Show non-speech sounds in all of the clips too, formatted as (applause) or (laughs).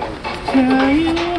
ちゃう。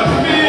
Jeff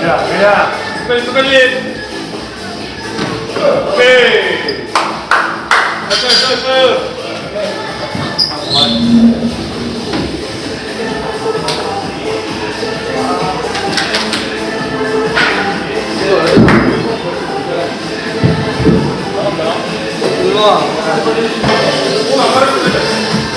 자, 그냥. 끝까지, 끝까지. 오케이. 나이스, 나이스, 나이스. 조심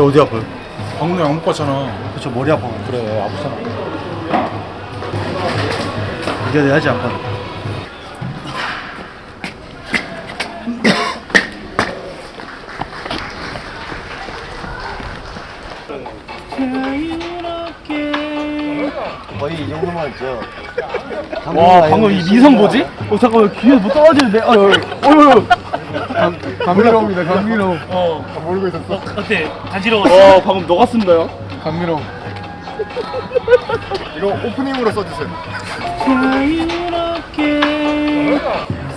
저 어디 아파요? 방금 약 먹고 왔잖아. 저 머리 아파 그래 아프잖아. 이게 내야지 아파 거의 이 정도만 했죠 와 방금 이 미성 뭐지? 어 잠깐만 귀에 뭐 떨어지는데? 어, 어, 어, 어. 감미로입니다 감미로 어. 모르고 있었어. 어때? 간지러웠어? 어 방금 녹았습니다요? 감미로 이거 오프닝으로 써주세요. 자유롭게.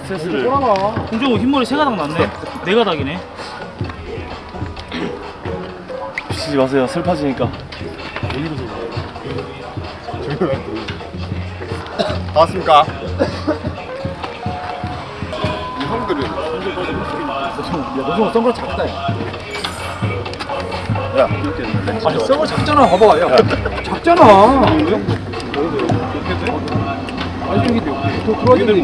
스트레스를 홍정우 흰머리 세 가닥 났네. 네 가닥이네. 비치지 마세요. 슬퍼지니까. 다 (laughs) 왔습니까? 야 너무 선글라스 작다 야. 아니 선글라스 작잖아 봐봐 야. 작잖아. 아니 저기 더 들어왔는데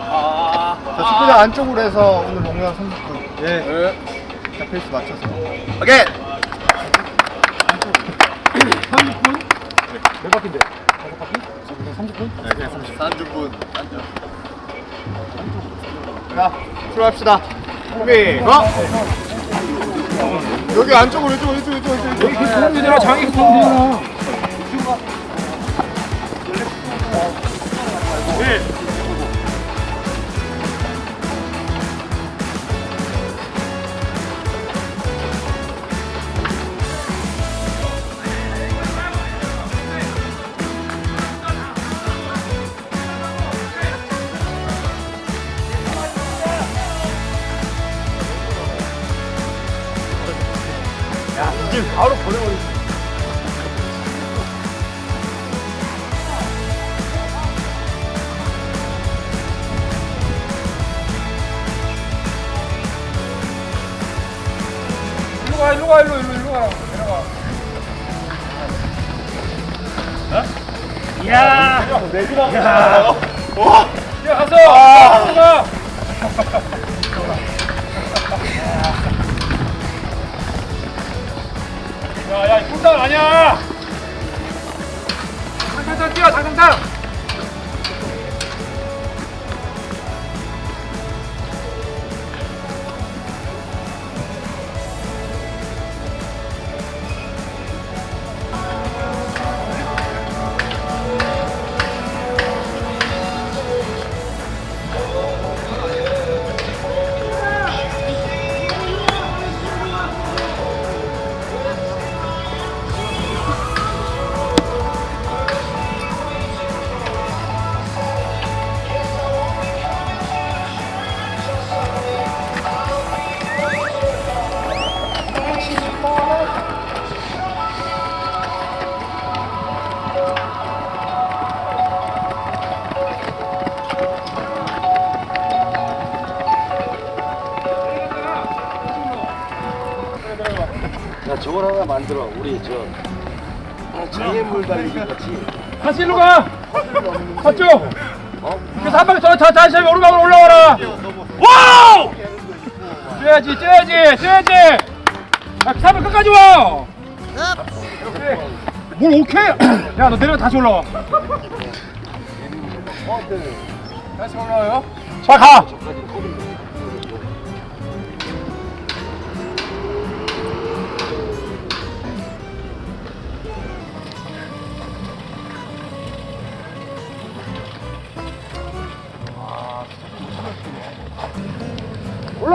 자 축구장 안쪽으로 해서 오늘 농구장 30분 예. 자, 페이스 맞춰서. 오케이 30분? 몇 바퀴인데? 자 출발합시다. 준비. 고! 여기 안쪽으로 이쪽 이쪽 이쪽 이쪽. 여기 그 장이 그 도움 되잖아 가 일로 가 일로 일로 일로 가라 내려가 어? 이야 야. 와. 야 가서 가서 가 야야 꿀당 아니야 장상장 뛰어 장상장 저걸 하나 만들어. 우리 저 장애물 달리기 같이. 다시 일로 가. 맞죠? 그래서 한 바퀴 더, 더 다시 오르막으로 올라와라. 와우! 뛰어야지 뛰어야지 뛰어야지. 야 3번 끝까지 와. 오케이 뭘 오케이? 야 너 내려가 다시 올라와. 다시 올라와요? 자 가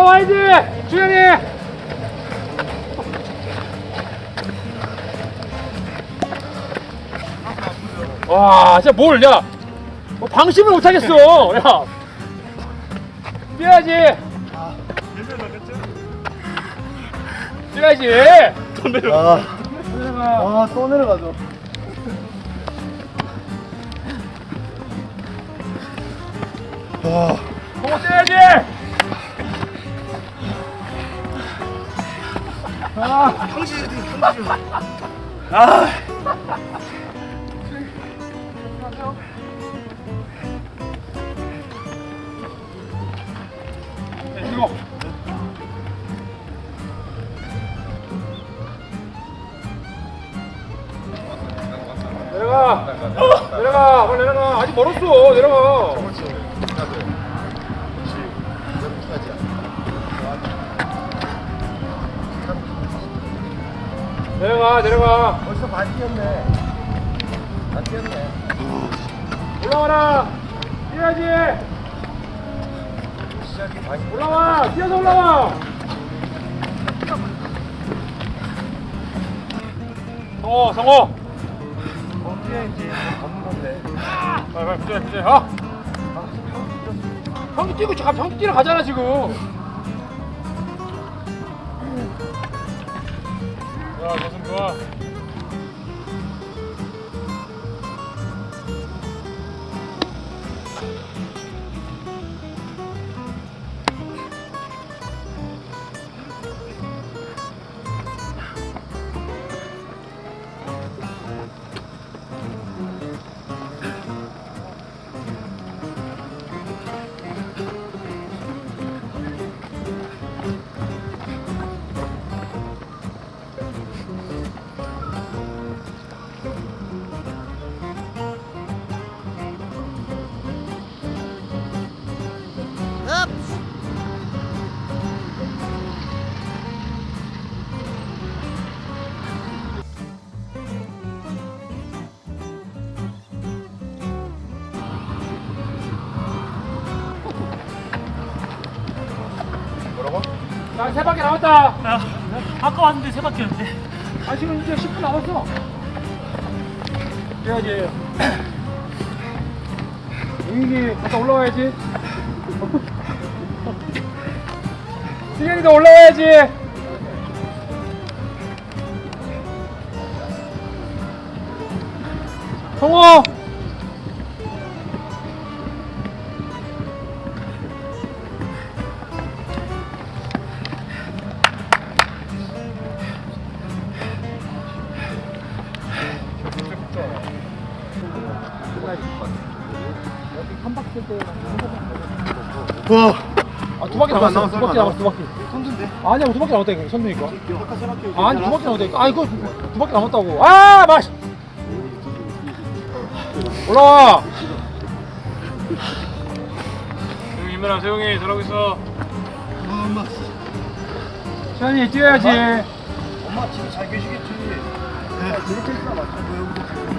올라와야지 주현이! 와 진짜 뭘 야. 뭐 방심을 못하겠어 야. 뛰어야지. 뛰어야지. 아, 내려가. 아, 또 내려가죠. 와, 뛰어야지 아 이거 내려가. 내려가. 빨리 내려가. 아직 멀었어. 내려가 내려가 내려가 벌써 반 뛰었네. 반 뛰었네. 올라와라 뛰어야지 올라와 뛰어서 올라와 성호 성호 어, 뛰어야지. 걷는 건데. 빨리 빨리 부자 어? 형도 뛰고 가 형도 뛰러 가잖아 지금 좋아 모습 좋아 세 바퀴 남았다. 아까 왔는데 세 바퀴였는데. 아 지금 이제 10분 남았어. 뛰어야지. 용인이 (clears throat) 갔다 올라와야지. (laughs) 승현이도 올라와야지. 성호 안 남았어. 두 바퀴 남았어. 두 바퀴. 손든데? 아니야, 두 바퀴 남았다니까. 선두니까. 아까 세 바퀴. 아니, 두 바퀴 남았다니까. 아, 이거 두 바퀴 남았다고. 아, 마시. 올라와. 세용이 힘내라 세용이 잘하고 있어 시현이 뛰어야지. 엄마 집에 잘 계시겠지. 네. 이렇게 있어 맞죠?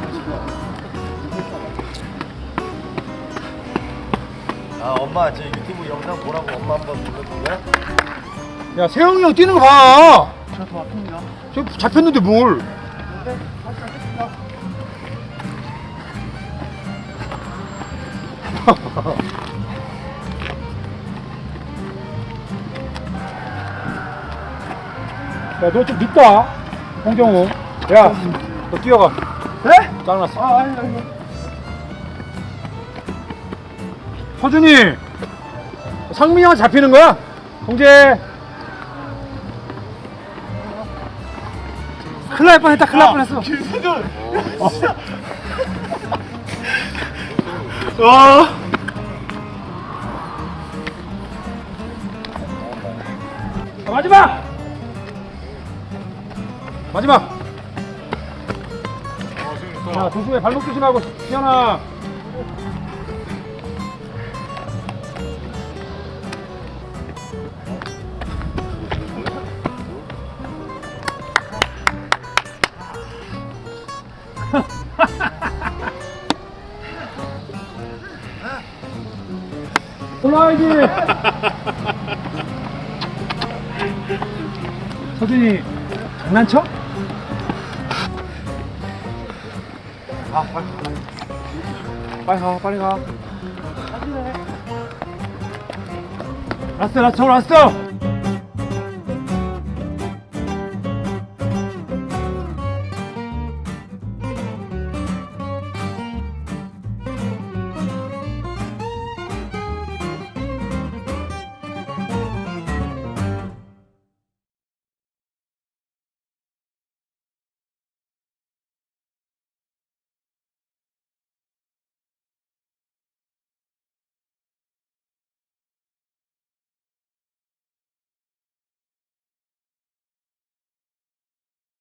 아 엄마 저 유튜브 영상 보라고 엄마 한번 거야? 야 세영이 형 뛰는 거 봐. 저더 아픕니다. 저 잡혔는데 뭘? 네, 다시 하겠습니다. 야너 좀 늦다. 홍정우. 야너 뛰어가. 네? 짱났어. 아 아니 아니. 서준이. 상민이 형한테 잡히는 거야? 공제. 큰일 날 뻔했다. 큰일 날 뻔했어. 와. 자, 마지막! 마지막! 자, 조심해. 발목 조심하고. 시현아. 올라와야지! 서준이 장난쳐? 아 빨리 가 빨리 가 빨리 가 라스트 라스트 라스트